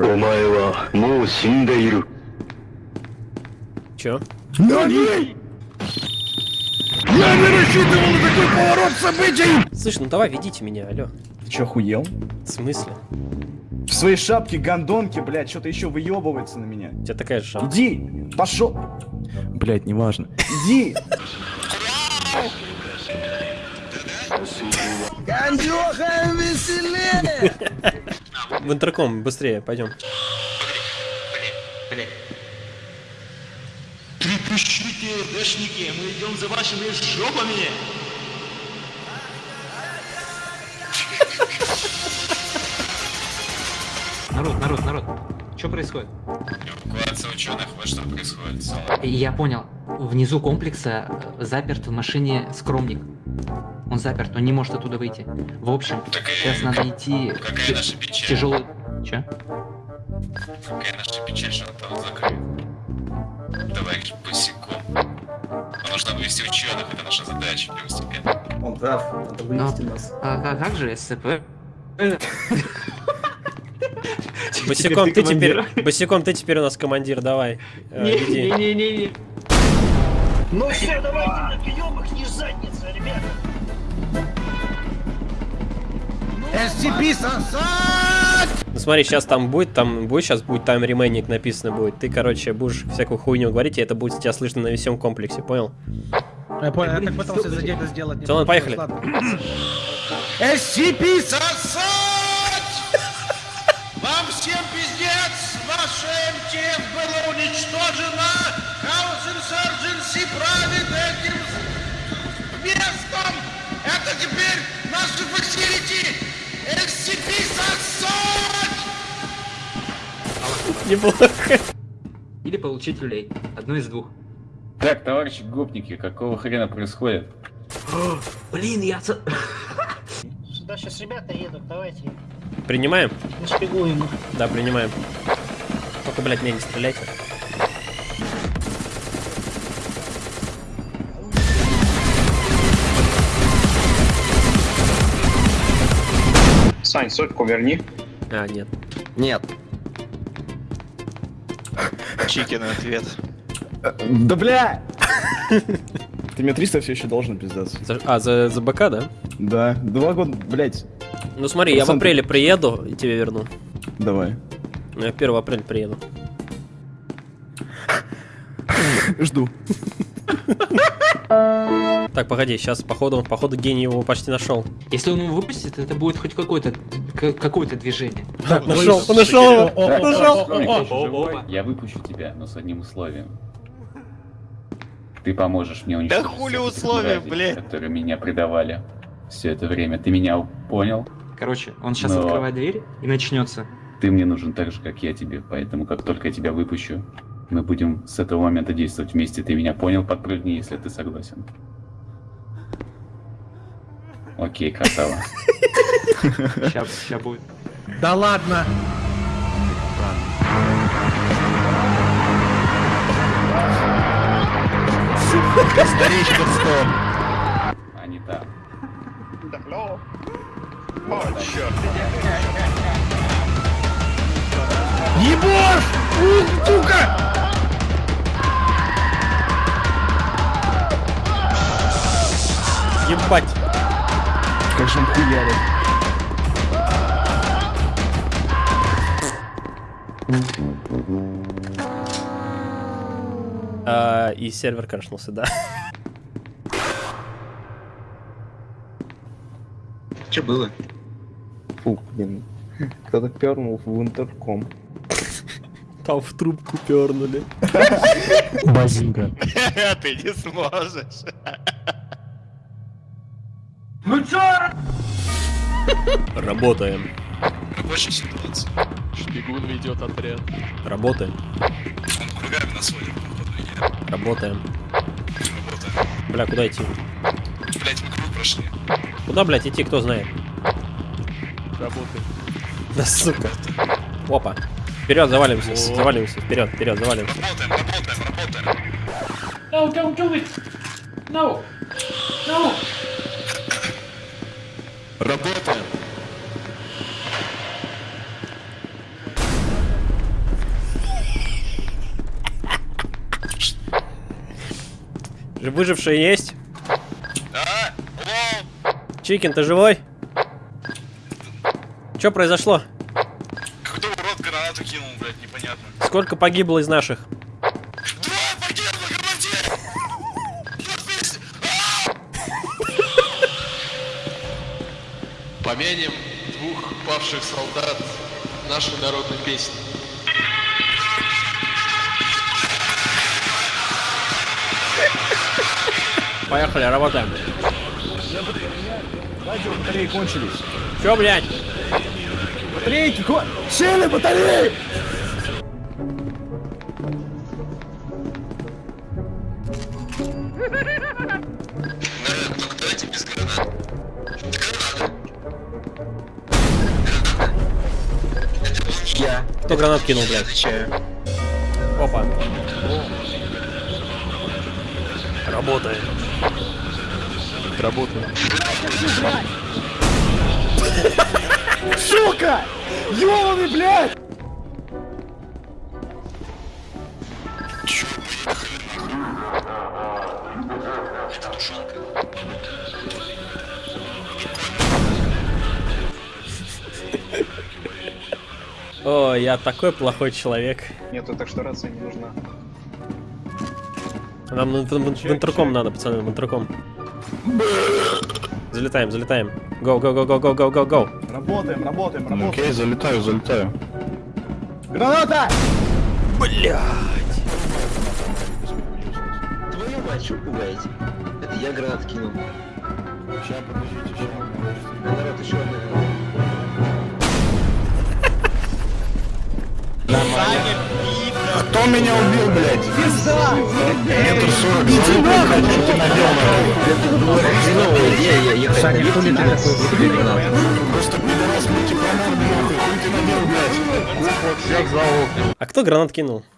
お前はもう死んでいる。 Чё? Нани! Я не рассчитывал на такой поворот событий! Слышь, ну давай, ведите меня, алло. Ты чё, охуел? В смысле? В своей шапке гондонки, блядь, что-то еще выебывается на меня. У тебя такая же шапка. Иди, пошел. Блядь, неважно. Иди. Гандюха, веселее! В интерком, быстрее, пойдем. Трепещите, дэшники, мы идем за вашими жопами! Народ, народ, народ. Что происходит? Эвакуация ученых, вот что происходит. Я понял. Внизу комплекса э, заперт в машине скромник. Он заперт, он не может оттуда выйти. В общем, Так и сейчас надо идти какая наша печаль? тяжелый... Че? Какая наша печаль, что он там закрыт? Товарищ босиком. Нужно вывести ученых, это наша задача первостепенно. Он прав, надо вывести нас. А, а как же СЦП? Босиком, ты теперь, босиком, ты теперь у нас командир, давай. Э, веди. Не-не-не. Ну все, давайте напьем их, не задница, ребята! SCP сосать! Ну смотри, сейчас там будет, там будет, сейчас будет тайм ремейник написано будет. Ты, короче, будешь всякую хуйню говорить, и это будет тебя слышно на всем комплексе, понял? Я понял, я так пытался за дело сделать. Всё, ладно, поехали. SCP сосать! Вам всем пиздец! Ваша МТФ была уничтожена! Неплохо. Или получить люлей. Одно из двух. Так, товарищи гопники, какого хрена происходит? Блин, я... Сюда сейчас ребята едут, давайте Принимаем? нашпигуем их. Да, принимаем. Только, блядь, меня не стреляйте. Сань, сотку верни. А, нет. Нет. Чикин ответ. Да бля! Ты мне 300 все еще должен пиздаться. А, за, за БК, да? Да, два года, блять. Ну смотри, я в апреле приеду и тебе верну. Давай. Ну, я 1 апреля приеду. Жду. Так, погоди, сейчас, походу, походу гений его почти нашел. Если он его выпустит, это будет хоть какое-то к- какое-то движение. Так, нашел, нашел его! Нашел! Я выпущу тебя, но с одним условием. Ты поможешь мне уничтожить хули всех этих условия, блядь? которые меня предавали все это время. Ты меня понял? Короче, он сейчас Но- открывает дверь и начнется. Ты мне нужен так же, как я тебе, поэтому как только я тебя выпущу, мы будем с этого момента действовать вместе. Ты меня понял? Подпрыгни, если ты согласен. Окей, красава. Сейчас, сейчас будет. Да ладно. Старичка стоп. А не так. Ебошь! Ух, сука! Ебать! Как же он хуярит. А, и сервер крашнулся, да. Что было? Фу, блин. Кто-то пернул в интерком. Там в трубку пернули. Базинга. Ты не сможешь. Работаем. Рабочая ситуация. Шпигун ведет отряд. Работаем. Он кругами нас водит, Работаем. работаем. Бля, куда идти? Блять, мы круг прошли. Куда, блядь, идти, кто знает? Работает. Да сука. Опа. Вперед, завалимся, завалимся, вперед, вперед, завалимся. Работаем, работаем, работаем. No, don't do it! No! No! Работаем. Выжившие есть? Да. Hello. Чикин, ты живой? Что произошло? Какой-то урод гранату кинул, блядь, непонятно. Сколько погибло из наших? Помянем двух павших солдат нашей народной песни. Поехали, работаем. Батареи кончились. Чё, блядь? Батарейки кон... Сели батареи! Только я. Кто гранат кинул, блядь? отвечаю. Опа. Работает. Работаю. Сука! Ёбаный, блядь! Чё. Это тушенка. О, я такой плохой человек. Нету, так что рация не нужна. Нам в, в- в интерком надо, пацаны, в интерком. Залетаем, залетаем. Go, go, go, go, go, go, go, go. Работаем, работаем, работаем. окей, залетаю, залетаю. Граната! Блядь. Твою мать, что пугаете? Это я гранат кинул. Сейчас, подождите, сейчас. Народ еще одна Кто меня убил, блядь? Пизда! Метр сорок, залупу, блядь, что ты наделал? Хреновая идея, я, я Саня, кто ли такой гранат? Просто пидорас мультипронар, нахуй, хуй ты надел, блядь. А кто гранат кинул?